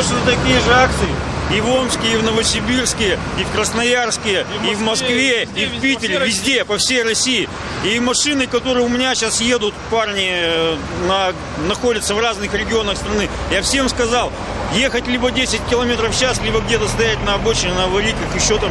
Точно такие же акции и в Омске, и в Новосибирске, и в Красноярске, и в Москве, и в Питере, везде, по всей России. И машины, которые у меня сейчас едут, парни, э, на, находятся в разных регионах страны. Я всем сказал, ехать либо 10 километров в час, либо где-то стоять на обочине, на аварийках, еще там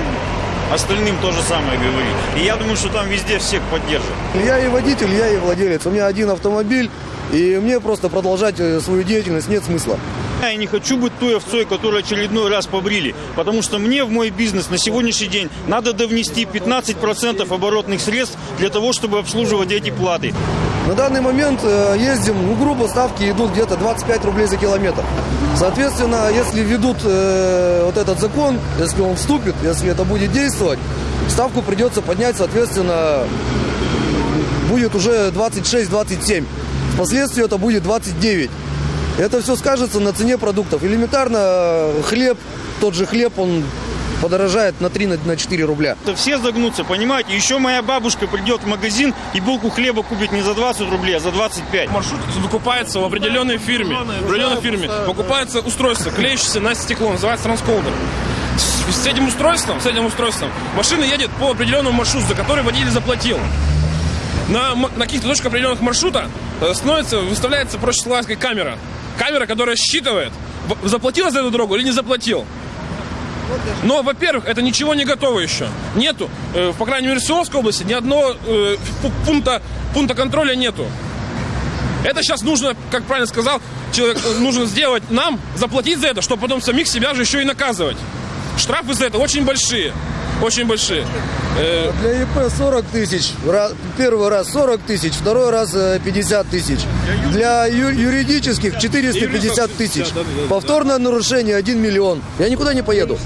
остальным то же самое говорить. И я думаю, что там везде всех поддержат. Я и водитель, я и владелец. У меня один автомобиль, и мне просто продолжать э, свою деятельность нет смысла. Я не хочу быть той овцой, которую очередной раз побрили, потому что мне в мой бизнес на сегодняшний день надо довнести 15% оборотных средств для того, чтобы обслуживать эти платы. На данный момент э, ездим, ну, грубо, ставки идут где-то 25 рублей за километр. Соответственно, если ведут э, вот этот закон, если он вступит, если это будет действовать, ставку придется поднять, соответственно, будет уже 26-27. Впоследствии это будет 29. Это все скажется на цене продуктов. Элементарно э, хлеб, тот же хлеб, он подорожает на 3 на 4 рубля. Это все загнутся, понимаете? Еще моя бабушка придет в магазин и булку хлеба купит не за 20 рублей, а за 25. Маршрут выкупается в определенной фирме. В определенной фирме покупается устройство, клеящееся на стекло, называется трансколдер. С, этим устройством, с этим устройством машина едет по определенному маршруту, за который водитель заплатил. На, на каких-то точках определенных маршрута становится, выставляется, сказать, камера. Камера, которая считывает, заплатил за эту дорогу или не заплатил. Но, во-первых, это ничего не готово еще. Нету, э, по крайней мере, в Свердловской области ни одного э, пу- пункта, пункта контроля нету. Это сейчас нужно, как правильно сказал, человек, э, нужно сделать нам, заплатить за это, чтобы потом самих себя же еще и наказывать. Штрафы за это очень большие. Очень большие. Э, Для ИП 40 тысяч. Первый раз 40 тысяч, второй раз э, 50 тысяч. Для юридических 450 тысяч. Повторное нарушение 1 миллион. Я никуда не поеду.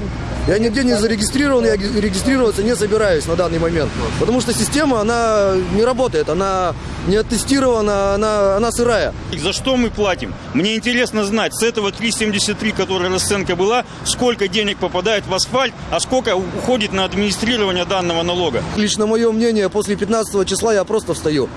Я нигде не зарегистрирован, я ги- регистрироваться не собираюсь на данный момент. Потому что система, она не работает, она не оттестирована, она, она сырая. За что мы платим? Мне интересно знать, с этого 3,73, которая расценка была, сколько денег попадает в асфальт, а сколько уходит на администрирование данного налога. Лично мое мнение, после 15 числа я просто встаю.